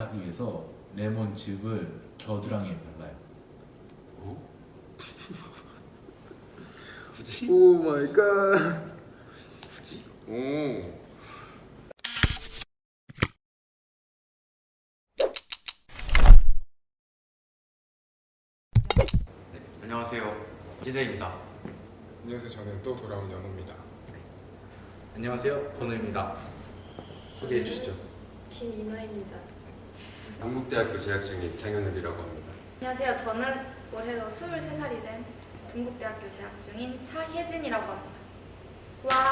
하기 위해서 레몬즙을 겨드랑이에 발라요. 어? 굳이? Oh my god. 굳이? 오. 네, 안녕하세요. 기재입니다. 안녕하세요. 저는 또 돌아온 연호입니다. 안녕하세요. 번우입니다. 소개해 주시죠. 김이나입니다. 동국대학교 재학 중인 장현욱이라고 합니다. 안녕하세요. 저는 올해로 23살이 된 동국대학교 재학 중인 차혜진이라고 합니다. 와.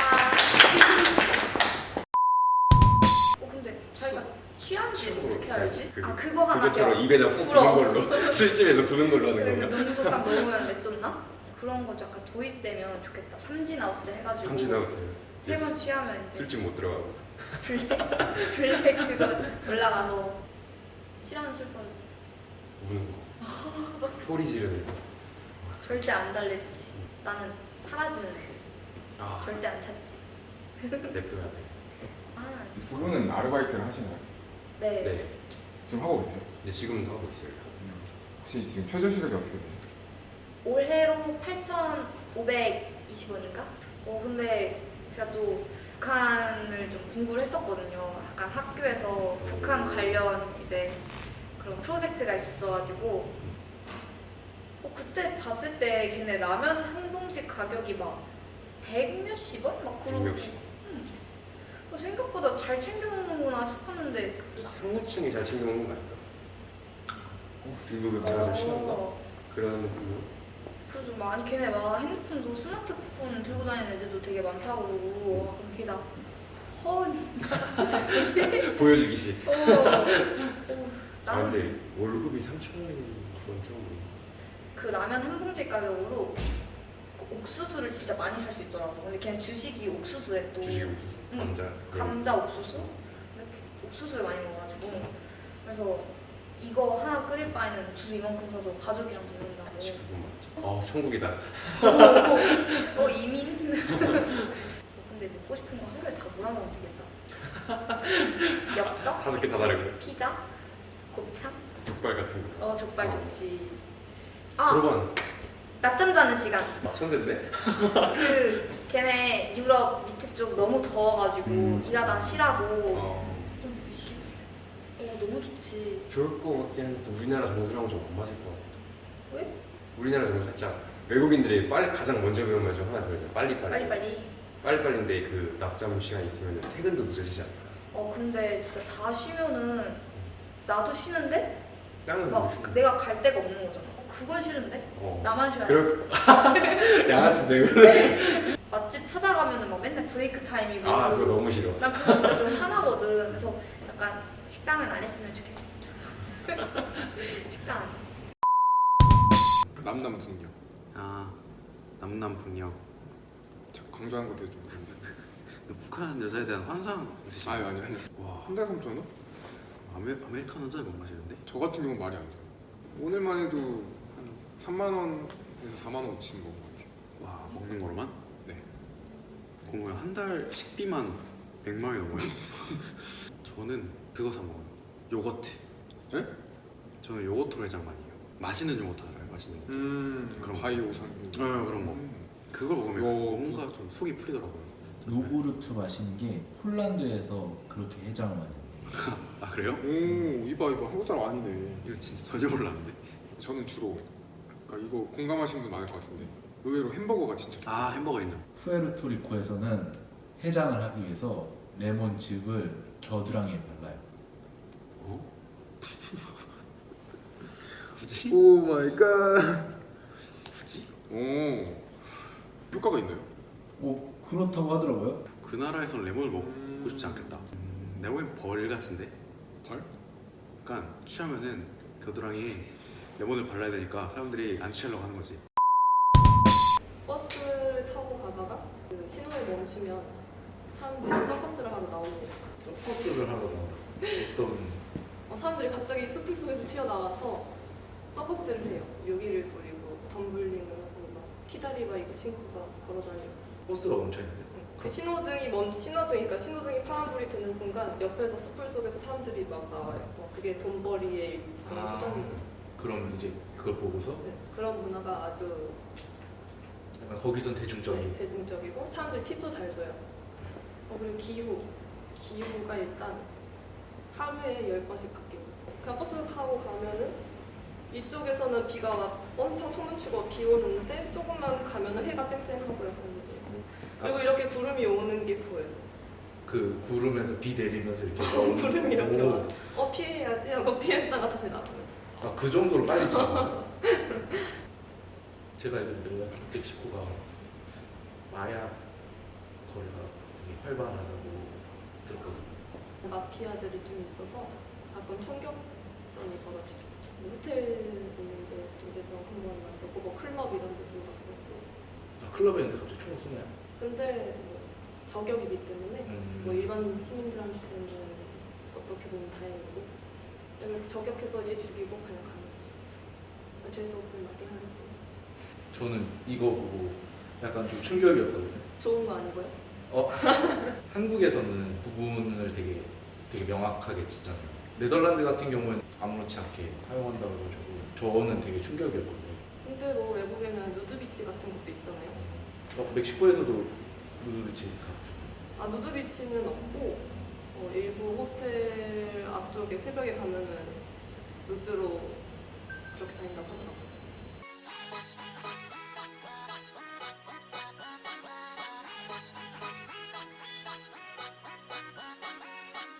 어 근데 저희가 취한지 어떻게 알지? 그- 아 그거 하나 그것처럼. 입에다 훅. 부는 걸로 술집에서 부는 걸로 하는 그 건가? 농구 딱 넣으면 내쫓나? 그런 거 약간 도입되면 좋겠다. 삼진아 어째 해가지고 삼진 나오세요. 세번 취하면 이제 술집 못 들어가고. 블랙 블랙 그거 올라가서 싫어하는 술법 우는 거. 소리 지르는 거. 절대 안 달래주지. 나는 사라지는 애. 아, 절대 안 찾지. 냅둬야 돼. 아, 두 분은 아르바이트를 하시나요? 네. 네. 지금 하고 계세요? 네, 지금도 하고 있어요. 혹시 지금 최저 시급이 어떻게 돼요? 올해로 8,520원인가? 어, 근데 제가 또 북한을 좀 공부를 했었거든요. 약간 학교에서 북한 관련 이제 그런 프로젝트가 있었어가지고 어, 그때 봤을 때 걔네 라면 한 봉지 가격이 막 100 몇십 원? 막 그러고 몇십 어, 생각보다 잘 챙겨 먹는구나 싶었는데 상류층이 잘 챙겨 먹는 거 아닐까? 등급이 제가 좀 심한가? 어, 그런 부분. 그래서 막 아니 걔네 막 핸드폰도 스마트폰 들고 다니는 애들도 되게 많다고 그러고 와, 그럼 걔다 허은 보여주기식. 어, 어, 아, 나는 근데 월급이 3천 원이면 그건 좀. 그 라면 한 봉지 가격으로 그 옥수수를 진짜 많이 살 수 있더라고 근데 걔는 주식이 옥수수래 또 주식 옥수수. 응. 감자. 감자 옥수수? 근데 옥수수를 많이 먹어가지고 그래서 이거 하나 끓일 바에는 옥수수 이만큼 사서 가족이랑 먹는다고 그치, 그건 맞지. 어, 천국이다. 어, 어, 이민? 근데 먹고 싶은 거 하루에 다 몰아먹으면 되겠다. 엽떡? 다섯 개 다 다르고. 피자? 곱창? 족발 같은 거. 어, 족발 좋지. 아, 들어간 낮잠 자는 시간. 천재인데? 그, 걔네 유럽 밑에 쪽 너무 더워가지고 음. 일하다 쉬라고. 어. 좀 미시게. 어, 너무 좋지. 좋을 것 같긴 한데 우리나라 정서랑 좀 안 맞을 것 같아. 왜? 우리나라 정서 살짝 외국인들이 빨리 가장 먼저 배운 말중 하나 그러죠. 빨리 빨리. 빨리 빨리. 빨리 빨리인데 그 낮잠 시간 있으면 퇴근도 늦어지지 않을까? 어, 근데 진짜 다 쉬면은 나도 쉬는데 땀은 막못 쉬고. 내가 갈 데가 없는 거잖아. 어, 그건 싫은데? 어. 나만 쉬어야지. 그럴 양아치인데 그래. 맛집 찾아가면은 막 맨날 브레이크 타임이고 아 그거 너무 싫어. 난 그거 진짜 좀 화나거든 그래서 약간 식당은 안 했으면 좋겠어 식당. 남남 북녀. 아 남남 북녀 자, 강조하는 것도 좀 그런데. 북한 여자에 대한 환상 있으신가요? 아니 아니 아니. 와 한 달 3천 원? 아메, 아메리카노 한잔 못 마시는데? 저 같은 경우는 말이 안 돼요. 오늘만 해도 한 3만 원에서 4만 원 치는 거 같아요. 와 먹는 거로만? 네. 그러면 한 달 식비만 100만 원이 넘어요? 저는 그거 사 먹어요 요거트 네? 저는 요거트로 해장 많이 해요 맛있는 요거트 알아요? 맛있는 거 음. 그런 거. 바이오 산. 네, 그런 거. 음. 그걸 먹으면 요- 뭔가 좀 속이 풀리더라고요 요구르트 마시는 게 폴란드에서 그렇게 해장을 많이 해요. 아 그래요? 오 이봐 이봐 한국 사람 아니네. 이거 진짜 전혀 몰랐는데 저는 주로 그러니까 이거 공감하시는 분 많을 것 같은데 의외로 햄버거가 진짜 좋아요. 아 햄버거 있는 푸에르토리코에서는 해장을 하기 위해서 레몬즙을 겨드랑이에 발라요. 어? 굳이? Oh my god. 굳이? 오 효과가 있나요? 오 그렇다고 하더라고요. 그 나라에선 레몬을 먹고 싶지 않겠다 음, 내가 보기엔 벌 같은데? 벌? 약간 취하면은 겨드랑이에 레몬을 발라야 되니까 사람들이 안 취하려고 하는 거지 버스를 타고 가다가 그 신호에 멈추면 사람들이 서커스를 하러 나오는 서커스를 하러 나온다. 어떤 어, 사람들이 갑자기 숲을 속에서 튀어나와서 서커스를 해요. 묘기를 부리고 덤블링을 하고 막 키다리바 이거 신고가 걸어다니고 버스가 멈춰 있는데? 응. 그 신호등이 먼 신호등 그러니까 신호등이 파란불이 되는 순간 옆에서 숲을 속에서 사람들이 막 나와요. 어, 그게 돈벌이의 그런 아. 수단이에요. 그럼 이제 그걸 보고서 네, 그런 문화가 아주 약간 거기선 대중적인 네, 대중적이고 사람들이 팁도 잘 줘요. 어, 그리고 기후. 기후가 일단 하루에 열 번씩 바뀝니다. 그냥 버스 타고 가면은 이쪽에서는 비가 막 엄청 청명추고 비 오는데 조금만 가면은 해가 쨍쨍하고 약간 그리고 이렇게 구름이 오는 게 보여요. 그 구름에서 비 내리면서 이렇게 구름이 이렇게 오. 와. 어 피해야지 하고 피했다가 다시 나와요. 아, 그 정도로 빨리 지나가요? 제가 알기로 멕시코가 마약 거래가 되게 활발하다고 들었거든요. 마피아들이 좀 있어서 가끔 총격전이 벌어지죠. 뭐 호텔 있는 데 쪽에서 한번 났었고 뭐 클럽 이런 데서 났었고 아, 클럽에 있는데 갑자기 총을 쏘나요? 근데 뭐 저격이기 때문에 음. 뭐 일반 시민들한테는 어떻게 보면 다행이고 이렇게 저격해서 얘 죽이고 그냥 가는 거예요. 재수 없으면 맞긴 하겠지. 저는 이거 보고 약간 좀 충격이었거든요. 좋은 거 아니고요? 어? 한국에서는 구분을 되게 되게 명확하게 짓잖아요. 네덜란드 같은 경우는 아무렇지 않게 사용한다고 해가지고 저는 되게 충격이었거든요. 근데 뭐 외국에는 누드비치 같은 것도 있잖아요. 어, 멕시코에서도 누드비치니까. 아 누드비치는 없고 어, 일부 호텔 앞쪽에 새벽에 가면은 누드로 그렇게 다닌다고 하더라고요.